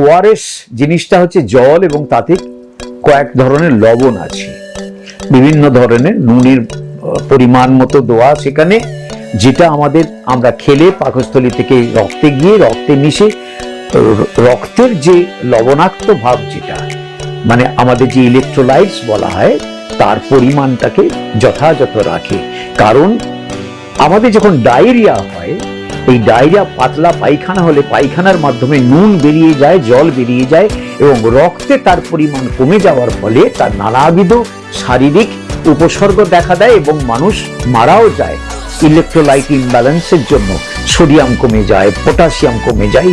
ORS জিনিসটা হচ্ছে জল এবং তাতে কয়েক ধরনের লবণ আছে। বিভিন্ন ধরনের নুনের পরিমাণ মতো দেওয়া সেখানে, যেটা আমাদের আমরা খেলে পাকস্থলী থেকে রক্তে গিয়ে রক্তে মিশে রক্তের যে লবণাক্ত ভাব যেটা মানে আমাদের যে ইলেকট্রোলাইটস বলা হয়, তার পরিমাণটাকে যথাযথ রাখে। কারণ আমাদের যখন ডায়রিয়া হয় এই ডায়রিয়া পাতলা পায়খানা হলে পায়খানার মাধ্যমে নুন বেরিয়ে যায়, জল বেরিয়ে যায় এবং রক্তে তার পরিমাণ কমে যাওয়ার ফলে তার নানাবিধ শারীরিক উপসর্গ দেখা দেয় এবং মানুষ মারাও যায়। ইলেকট্রোলাইট ইমব্যালেন্সের জন্য সোডিয়াম কমে যায় পটাশিয়াম কমে যায়।